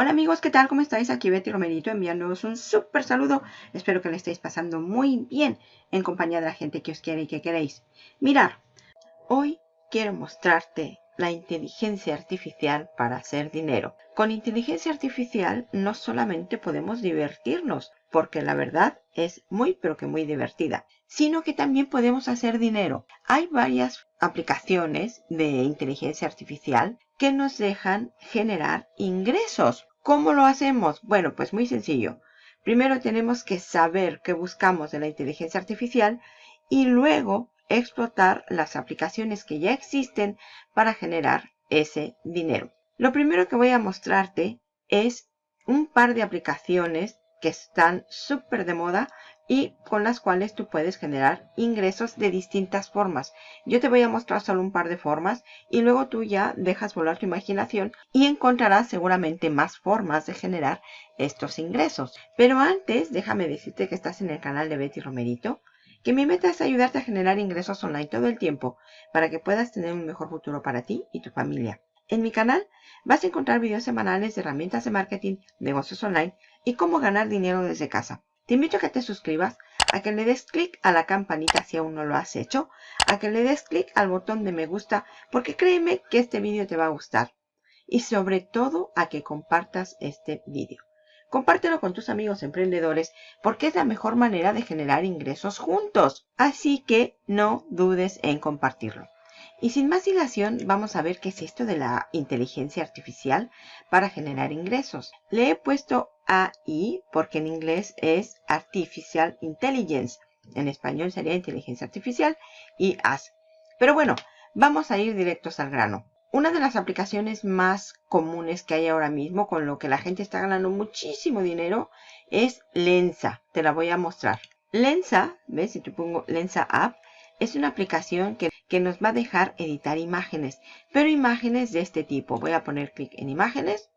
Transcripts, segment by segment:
Hola amigos, ¿qué tal? ¿Cómo estáis? Aquí Betty Romerito enviándoos un súper saludo. Espero que le estéis pasando muy bien en compañía de la gente que os quiere y que queréis. Mirar, hoy quiero mostrarte la inteligencia artificial para hacer dinero. Con inteligencia artificial no solamente podemos divertirnos, porque la verdad es muy pero que muy divertida, sino que también podemos hacer dinero. Hay varias aplicaciones de inteligencia artificial que nos dejan generar ingresos. ¿Cómo lo hacemos? Bueno, pues muy sencillo. Primero tenemos que saber qué buscamos de la inteligencia artificial y luego explotar las aplicaciones que ya existen para generar ese dinero. Lo primero que voy a mostrarte es un par de aplicaciones que están súper de moda y con las cuales tú puedes generar ingresos de distintas formas. Yo te voy a mostrar solo un par de formas y luego tú ya dejas volar tu imaginación y encontrarás seguramente más formas de generar estos ingresos. Pero antes, déjame decirte que estás en el canal de Betty Romerito, que mi meta es ayudarte a generar ingresos online todo el tiempo para que puedas tener un mejor futuro para ti y tu familia. En mi canal vas a encontrar videos semanales de herramientas de marketing, negocios online y cómo ganar dinero desde casa. Te invito a que te suscribas, a que le des clic a la campanita si aún no lo has hecho, a que le des clic al botón de me gusta, porque créeme que este vídeo te va a gustar. Y sobre todo a que compartas este vídeo. Compártelo con tus amigos emprendedores porque es la mejor manera de generar ingresos juntos. Así que no dudes en compartirlo. Y sin más dilación, vamos a ver qué es esto de la inteligencia artificial para generar ingresos. Le he puesto AI porque en inglés es Artificial Intelligence. En español sería inteligencia artificial y AS. Pero bueno, vamos a ir directos al grano. Una de las aplicaciones más comunes que hay ahora mismo, con lo que la gente está ganando muchísimo dinero, es Lensa. Te la voy a mostrar. Lensa, ¿ves? Si te pongo Lensa App, es una aplicación que, nos va a dejar editar imágenes, pero imágenes de este tipo. Voy a poner clic en imágenes.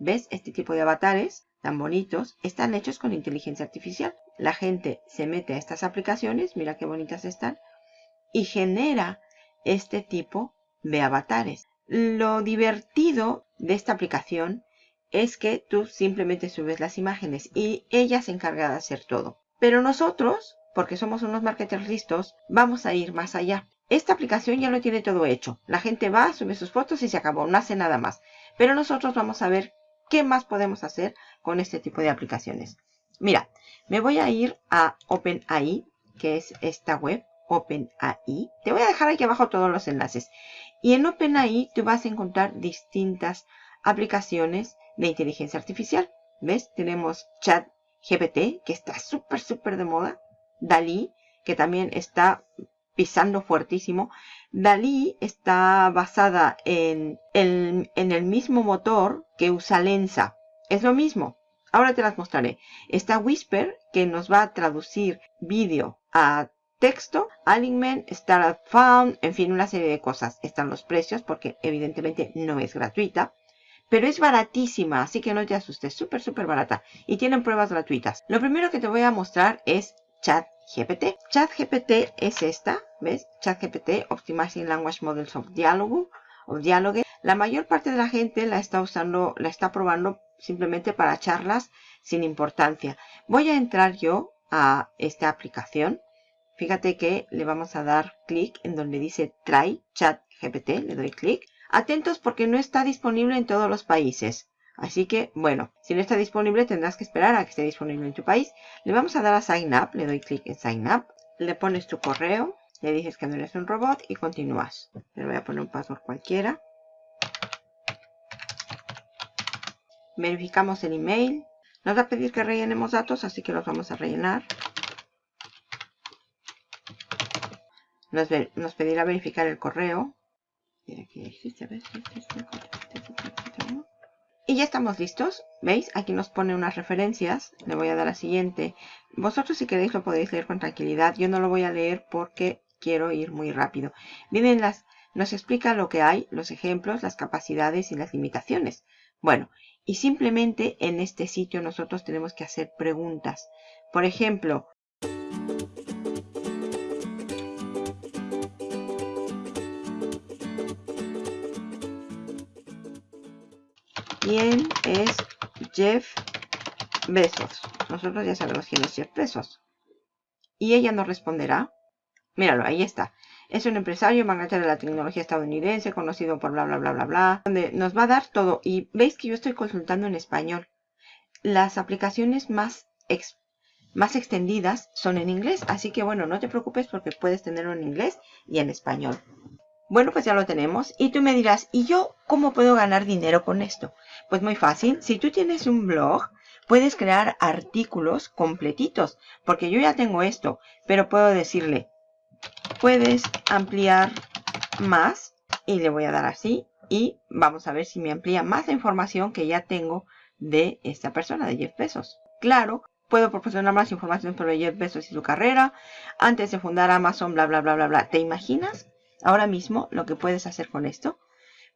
¿Ves? Este tipo de avatares tan bonitos están hechos con inteligencia artificial. La gente se mete a estas aplicaciones, mira qué bonitas están, y genera este tipo de avatares. Lo divertido de esta aplicación es que tú simplemente subes las imágenes y ella se encarga de hacer todo. Pero nosotros porque somos unos marketers listos, vamos a ir más allá. Esta aplicación ya lo tiene todo hecho. La gente va, sube sus fotos y se acabó, no hace nada más. Pero nosotros vamos a ver qué más podemos hacer con este tipo de aplicaciones. Mira, me voy a ir a OpenAI, que es esta web, OpenAI. Te voy a dejar aquí abajo todos los enlaces. Y en OpenAI tú vas a encontrar distintas aplicaciones de inteligencia artificial. ¿Ves? Tenemos ChatGPT, que está súper, súper de moda. Dalí, que también está pisando fuertísimo. Dalí está basada en el, en el mismo motor que usa Lensa. Es lo mismo. Ahora te las mostraré. Está Whisper, que nos va a traducir vídeo a texto, Alignment, Startup Found, en fin, una serie de cosas. Están los precios porque evidentemente no es gratuita. Pero es baratísima, así que no te asustes, súper, súper barata. Y tienen pruebas gratuitas. Lo primero que te voy a mostrar es ChatGPT. ChatGPT es esta, ¿ves? ChatGPT, Optimizing Language Models of Dialogue, o Dialogue. La mayor parte de la gente la está usando, la está probando simplemente para charlas sin importancia. Voy a entrar yo a esta aplicación. Fíjate que le vamos a dar clic en donde dice Try ChatGPT. Le doy clic. Atentos porque no está disponible en todos los países. Así que, bueno, si no está disponible tendrás que esperar a que esté disponible en tu país. Le vamos a dar a Sign Up, le doy clic en Sign Up, le pones tu correo, le dices que no eres un robot y continúas. Le voy a poner un password cualquiera. Verificamos el email. Nos va a pedir que rellenemos datos, así que los vamos a rellenar. Nos, nos pedirá verificar el correo. Y ya estamos listos. ¿Veis? Aquí nos pone unas referencias. Le voy a dar a siguiente. Vosotros si queréis lo podéis leer con tranquilidad. Yo no lo voy a leer porque quiero ir muy rápido. Miren, las, nos explica lo que hay, los ejemplos, las capacidades y las limitaciones. Bueno, y simplemente en este sitio nosotros tenemos que hacer preguntas. Por ejemplo, ¿Quién es Jeff Bezos. Nosotros ya sabemos quién es Jeff Bezos. Y ella nos responderá. Míralo, ahí está. Es un empresario magnate de la tecnología estadounidense, conocido por bla, bla, bla, bla, bla. Donde nos va a dar todo. Y veis que yo estoy consultando en español. Las aplicaciones más, más extendidas son en inglés. Así que bueno, no te preocupes porque puedes tenerlo en inglés y en español. Bueno, pues ya lo tenemos. Y tú me dirás, ¿y yo cómo puedo ganar dinero con esto? Pues muy fácil. Si tú tienes un blog, puedes crear artículos completitos. Porque yo ya tengo esto, pero puedo decirle, puedes ampliar más. Y le voy a dar así. Y vamos a ver si me amplía más la información que ya tengo de esta persona, de Jeff Bezos. Claro, puedo proporcionar más información sobre Jeff Bezos y su carrera. Antes de fundar Amazon, bla, bla, bla, bla, bla. ¿Te imaginas ahora mismo lo que puedes hacer con esto?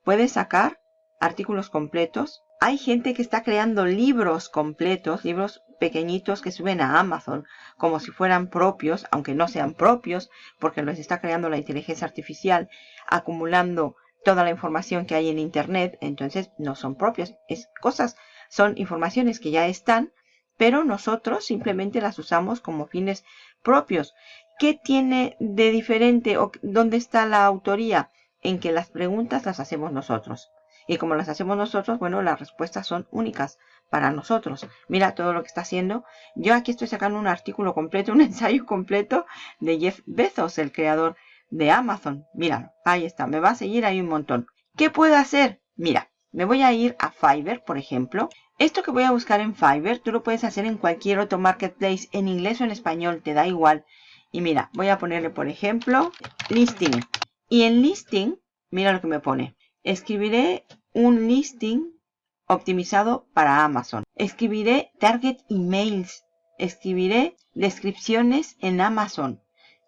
Puedes sacar artículos completos. Hay gente que está creando libros completos, libros pequeñitos que suben a Amazon como si fueran propios, aunque no sean propios, porque los está creando la inteligencia artificial, acumulando toda la información que hay en Internet, entonces no son propios, es cosas, son informaciones que ya están, pero nosotros simplemente las usamos como fines propios. ¿Qué tiene de diferente o dónde está la autoría? En que las preguntas las hacemos nosotros. Y como las hacemos nosotros, bueno, las respuestas son únicas para nosotros. Mira todo lo que está haciendo. Yo aquí estoy sacando un artículo completo, un ensayo completo de Jeff Bezos, el creador de Amazon. Mira, ahí está. Me va a seguir ahí un montón. ¿Qué puedo hacer? Mira, me voy a ir a Fiverr, por ejemplo. Esto que voy a buscar en Fiverr, tú lo puedes hacer en cualquier otro marketplace, en inglés o en español, te da igual. Y mira, voy a ponerle, por ejemplo, listing. Y en listing, mira lo que me pone. Escribiré un listing optimizado para Amazon. Escribiré target emails. Escribiré descripciones en Amazon.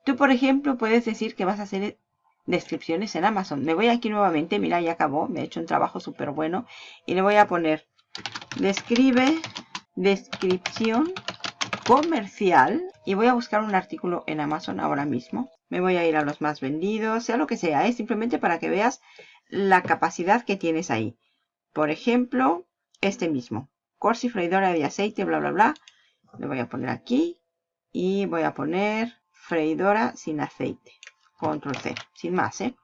Tú, por ejemplo, puedes decir que vas a hacer descripciones en Amazon. Me voy aquí nuevamente, mira, ya acabó, me he hecho un trabajo súper bueno. Y le voy a poner, describe descripción comercial. Y voy a buscar un artículo en Amazon ahora mismo. Me voy a ir a los más vendidos, sea lo que sea, es simplemente para que veas la capacidad que tienes ahí. Por ejemplo, este mismo. Corsi freidora de aceite, bla, bla, bla. Le voy a poner aquí. Y voy a poner freidora sin aceite. Control C, sin más, ¿eh?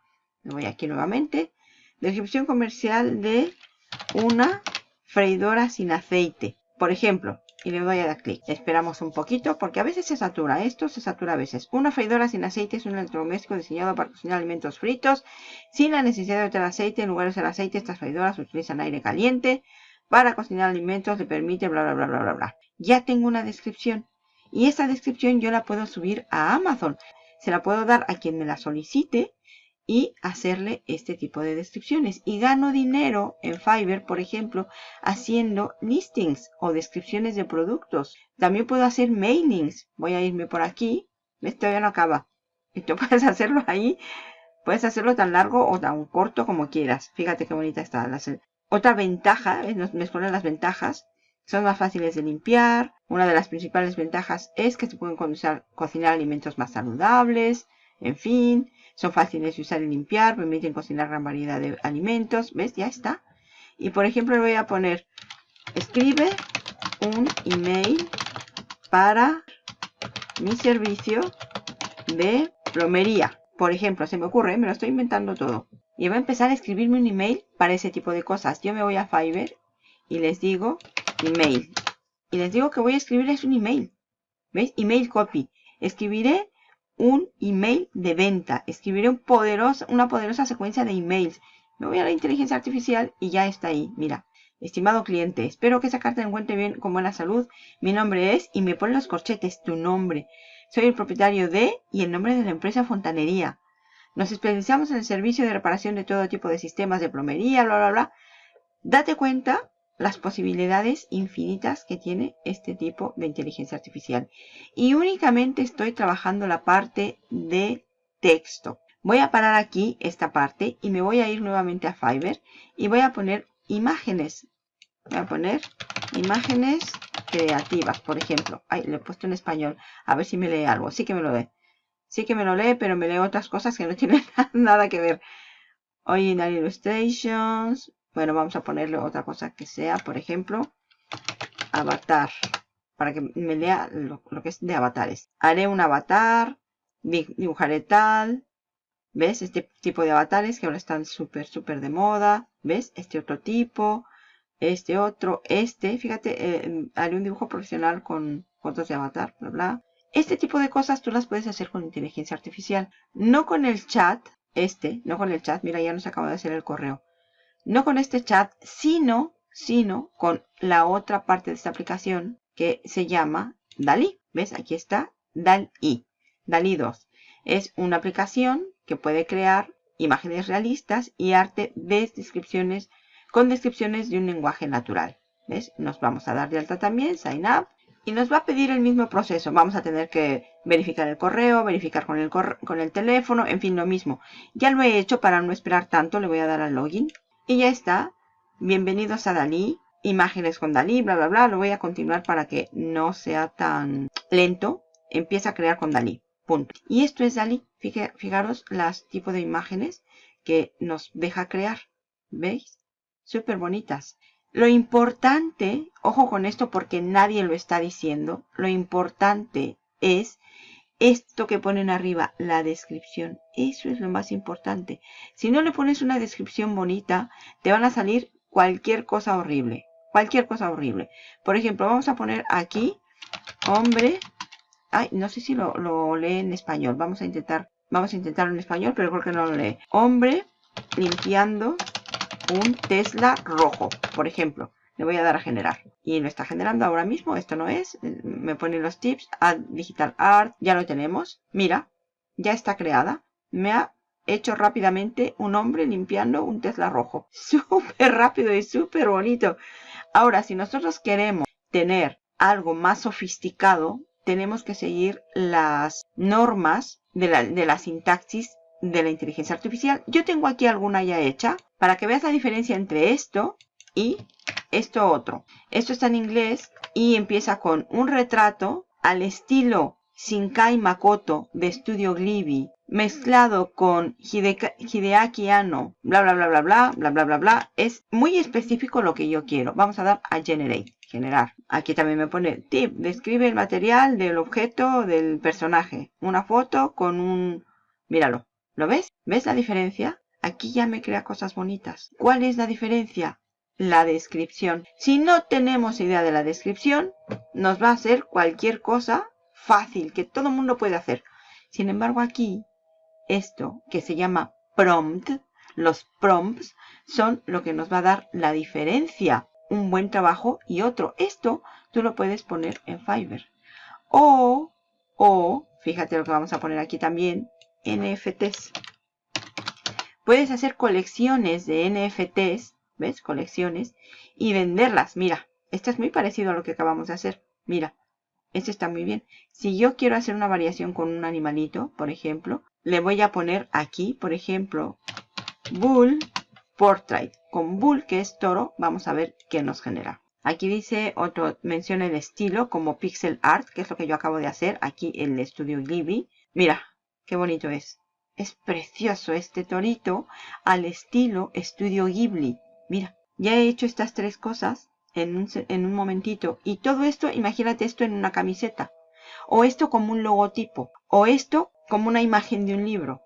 Me voy aquí nuevamente. Descripción comercial de una freidora sin aceite. Por ejemplo, y le doy a dar clic. Esperamos un poquito porque a veces se satura. Esto se satura a veces. Una freidora sin aceite es un electrodoméstico diseñado para cocinar alimentos fritos sin la necesidad de tener aceite. En lugar de usar aceite, estas freidoras utilizan aire caliente para cocinar alimentos. Le permite bla bla bla bla bla bla. Ya tengo una descripción. Y esa descripción yo la puedo subir a Amazon se la puedo dar a quien me la solicite y hacerle este tipo de descripciones. Y gano dinero en Fiverr, por ejemplo, haciendo listings o descripciones de productos. También puedo hacer mailings. Voy a irme por aquí. Esto ya no acaba. Esto puedes hacerlo ahí. Puedes hacerlo tan largo o tan corto como quieras. Fíjate qué bonita está. Otra ventaja, me ponen las ventajas. Son más fáciles de limpiar. Una de las principales ventajas es que se pueden cocinar alimentos más saludables. En fin, son fáciles de usar y limpiar. Permiten cocinar gran variedad de alimentos. ¿Ves? Ya está. Y por ejemplo le voy a poner, escribe un email para mi servicio de plomería. Por ejemplo, se me ocurre, me lo estoy inventando todo. Y voy a empezar a escribirme un email para ese tipo de cosas. Yo me voy a Fiverr y les digo email. Y les digo que voy a escribirles un email. ¿Veis? Email copy. Escribiré un email de venta. Escribiré poderoso, una poderosa secuencia de emails. Me voy a la inteligencia artificial y ya está ahí. Mira, estimado cliente, espero que esa carta encuentre bien con buena salud. Mi nombre es, y me pone los corchetes, tu nombre. Soy el propietario de y el nombre de la empresa Fontanería. Nos especializamos en el servicio de reparación de todo tipo de sistemas de plomería, bla, bla, bla. Date cuenta las posibilidades infinitas que tiene este tipo de inteligencia artificial. Y únicamente estoy trabajando la parte de texto. Voy a parar aquí esta parte y me voy a ir nuevamente a Fiverr y voy a poner imágenes. Voy a poner imágenes creativas, por ejemplo. Ay, le he puesto en español. A ver si me lee algo. Sí que me lo lee. Sí que me lo lee, pero me lee otras cosas que no tienen nada que ver. Original Illustrations, bueno, vamos a ponerle otra cosa que sea, por ejemplo, avatar. Para que me lea lo, que es de avatares. Haré un avatar. Dibujaré tal. ¿Ves? Este tipo de avatares que ahora están súper, súper de moda. ¿Ves? Este otro tipo. Este otro. Este. Fíjate, eh, haré un dibujo profesional con fotos de avatar. Bla, bla. Este tipo de cosas tú las puedes hacer con inteligencia artificial. No con el chat. Este. No con el chat. Mira, ya nos acaba de hacer el correo. No con este chat, sino, sino con la otra parte de esta aplicación que se llama DALI. ¿Ves? Aquí está DALI. DALI 2. Es una aplicación que puede crear imágenes realistas y arte de descripciones con descripciones de un lenguaje natural. ¿Ves? Nos vamos a dar de alta también, sign up, y nos va a pedir el mismo proceso. Vamos a tener que verificar el correo, verificar con el, con el teléfono, en fin, lo mismo. Ya lo he hecho para no esperar tanto, le voy a dar al login. Y ya está. Bienvenidos a Dalí. Imágenes con Dalí, bla, bla, bla. Lo voy a continuar para que no sea tan lento. Empieza a crear con Dalí. Punto. Y esto es Dalí. Fijaros las tipos de imágenes que nos deja crear. ¿Veis? Súper bonitas. Lo importante, ojo con esto porque nadie lo está diciendo, lo importante es esto que ponen arriba, la descripción. Eso es lo más importante. Si no le pones una descripción bonita, te van a salir cualquier cosa horrible. Cualquier cosa horrible. Por ejemplo, vamos a poner aquí, hombre. Ay, no sé si lo, lo lee en español. Vamos a intentar, vamos a intentarlo en español, pero creo que no lo lee. Hombre limpiando un Tesla rojo, por ejemplo. Le voy a dar a generar. Y lo está generando ahora mismo. Esto no es. Me pone los tips. Add Digital Art. Ya lo tenemos. Mira. Ya está creada. Me ha hecho rápidamente un hombre limpiando un Tesla rojo. Súper rápido y súper bonito. Ahora, si nosotros queremos tener algo más sofisticado, tenemos que seguir las normas de la, de la sintaxis de la inteligencia artificial. Yo tengo aquí alguna ya hecha para que veas la diferencia entre esto y esto otro. Esto está en inglés y empieza con un retrato al estilo Shinkai Makoto de Studio Ghibli mezclado con Hideaki Anno, bla bla bla bla bla bla bla bla bla. Es muy específico lo que yo quiero. Vamos a dar a Generate, generar. Aquí también me pone tip, describe el material del objeto del personaje. Una foto con un... Míralo, ¿Lo ves? ¿Ves la diferencia? Aquí ya me crea cosas bonitas. ¿Cuál es la diferencia? La descripción. Si no tenemos idea de la descripción, nos va a hacer cualquier cosa fácil, que todo el mundo puede hacer. Sin embargo, aquí, esto que se llama prompt, los prompts, son lo que nos va a dar la diferencia. Un buen trabajo y otro. Esto tú lo puedes poner en Fiverr. O, o, fíjate lo que vamos a poner aquí también, NFTs. Puedes hacer colecciones de NFTs, ¿ves? Colecciones, y venderlas. Mira, esto es muy parecido a lo que acabamos de hacer. Mira, esto está muy bien. Si yo quiero hacer una variación con un animalito, por ejemplo, le voy a poner aquí, por ejemplo, Bull Portrait. Con Bull, que es toro, vamos a ver qué nos genera. Aquí dice, otro, menciona el estilo como pixel art, que es lo que yo acabo de hacer aquí en el estudio Ghibli. Mira, Qué bonito es. Es precioso este torito al estilo Estudio Ghibli. Mira, ya he hecho estas tres cosas en un, en un momentito. Y todo esto, imagínate esto en una camiseta. O esto como un logotipo. O esto como una imagen de un libro.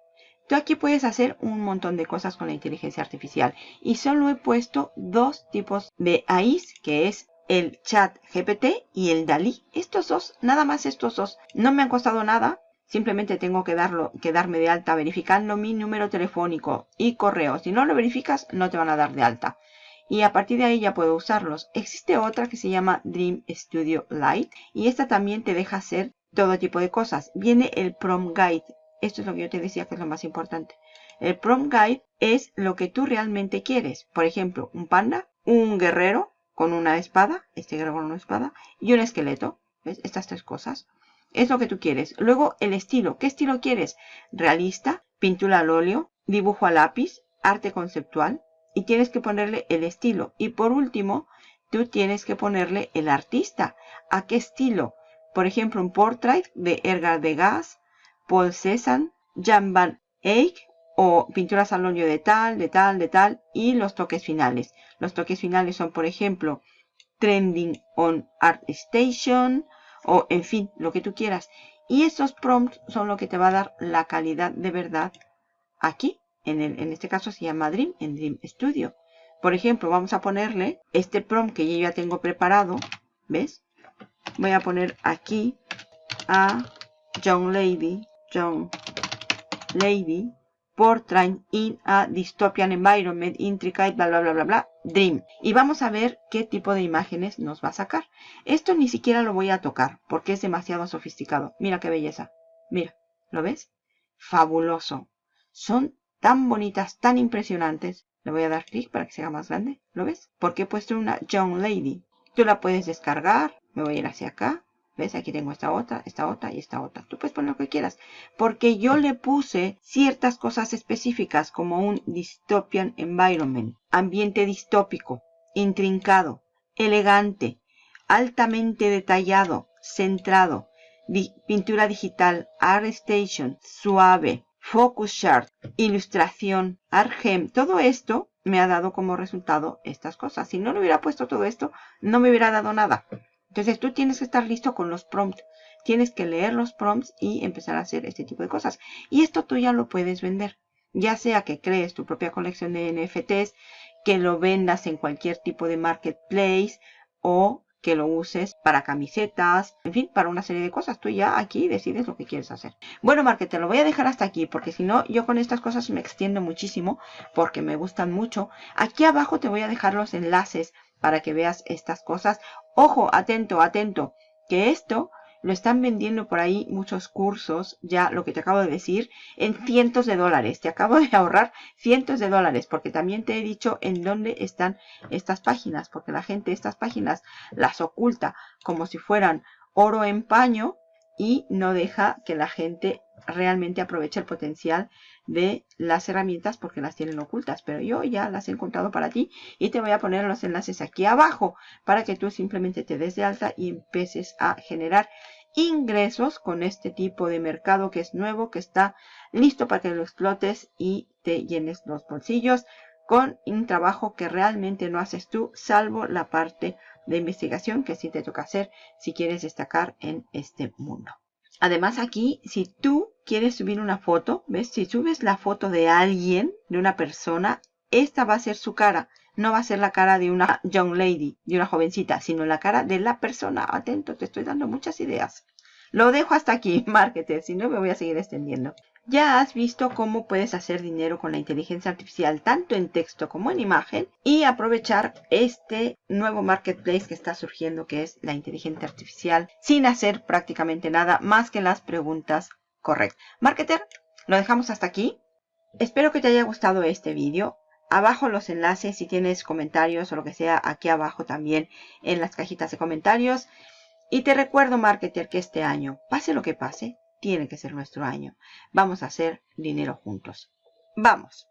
Tú aquí puedes hacer un montón de cosas con la inteligencia artificial. Y solo he puesto dos tipos de AIs, que es el chat GPT y el DALI. Estos dos, nada más estos dos. No me han costado nada. Simplemente tengo que, darlo, que darme de alta verificando mi número telefónico y correo. Si no lo verificas, no te van a dar de alta. Y a partir de ahí ya puedo usarlos. Existe otra que se llama Dream Studio Lite. Y esta también te deja hacer todo tipo de cosas. Viene el Prom Guide. Esto es lo que yo te decía que es lo más importante. El Prom Guide es lo que tú realmente quieres. Por ejemplo, un panda, un guerrero con una espada, este guerrero con una espada, y un esqueleto. ¿Ves? Estas tres cosas es lo que tú quieres. Luego el estilo. ¿Qué estilo quieres? Realista, pintura al óleo, dibujo a lápiz, arte conceptual. Y tienes que ponerle el estilo. Y por último, tú tienes que ponerle el artista. ¿A qué estilo? Por ejemplo, un portrait de Edgar Degas, Paul Cézanne, Jan van Eyck o pinturas al óleo de tal, de tal, de tal y los toques finales. Los toques finales son, por ejemplo, trending on ArtStation o en fin, lo que tú quieras. Y estos prompts son lo que te va a dar la calidad de verdad aquí. En, el, en este caso se llama Dream, en Dream Studio. Por ejemplo, vamos a ponerle este prompt que yo ya tengo preparado. ¿Ves? Voy a poner aquí a Young Lady, Young Lady, portrait in a dystopian environment, intricate, bla, bla, bla, bla, bla, dream. Y vamos a ver qué tipo de imágenes nos va a sacar. Esto ni siquiera lo voy a tocar porque es demasiado sofisticado. Mira qué belleza. Mira, ¿lo ves? Fabuloso. Son tan bonitas, tan impresionantes. Le voy a dar clic para que sea más grande. ¿Lo ves? Porque he puesto una Young Lady. Tú la puedes descargar. Me voy a ir hacia acá. ¿Ves? Aquí tengo esta otra, esta otra y esta otra. Tú puedes poner lo que quieras. Porque yo le puse ciertas cosas específicas como un dystopian environment. Ambiente distópico, intrincado, elegante, altamente detallado, centrado, pintura digital, art station, suave, focus chart, ilustración, argem. Todo esto me ha dado como resultado estas cosas. Si no le hubiera puesto todo esto, no me hubiera dado nada. Entonces tú tienes que estar listo con los prompts. Tienes que leer los prompts y empezar a hacer este tipo de cosas. Y esto tú ya lo puedes vender. Ya sea que crees tu propia colección de NFTs, que lo vendas en cualquier tipo de marketplace o que lo uses para camisetas, en fin, para una serie de cosas. Tú ya aquí decides lo que quieres hacer. Bueno, marketer, lo voy a dejar hasta aquí porque si no, yo con estas cosas me extiendo muchísimo porque me gustan mucho. Aquí abajo te voy a dejar los enlaces para que veas estas cosas. Ojo, atento, atento, que esto lo están vendiendo por ahí muchos cursos, ya lo que te acabo de decir, en cientos de dólares. Te acabo de ahorrar cientos de dólares, porque también te he dicho en dónde están estas páginas, porque la gente estas páginas las oculta como si fueran oro en paño y no deja que la gente realmente aproveche el potencial de las herramientas porque las tienen ocultas. Pero yo ya las he encontrado para ti y te voy a poner los enlaces aquí abajo para que tú simplemente te des de alta y empieces a generar ingresos con este tipo de mercado que es nuevo, que está listo para que lo explotes y te llenes los bolsillos con un trabajo que realmente no haces tú, salvo la parte de investigación que sí te toca hacer si quieres destacar en este mundo. Además aquí, si tú quieres subir una foto, ¿ves? Si subes la foto de alguien, de una persona, esta va a ser su cara. No va a ser la cara de una young lady, de una jovencita, sino la cara de la persona. Atento, te estoy dando muchas ideas. Lo dejo hasta aquí, marketer, si no me voy a seguir extendiendo. Ya has visto cómo puedes hacer dinero con la inteligencia artificial tanto en texto como en imagen y aprovechar este nuevo marketplace que está surgiendo que es la inteligencia artificial sin hacer prácticamente nada más que las preguntas correctas. Marketer, lo dejamos hasta aquí. Espero que te haya gustado este vídeo. Abajo los enlaces si tienes comentarios o lo que sea aquí abajo también en las cajitas de comentarios. Y te recuerdo, marketer, que este año, pase lo que pase, tiene que ser nuestro año. Vamos a hacer dinero juntos. ¡Vamos!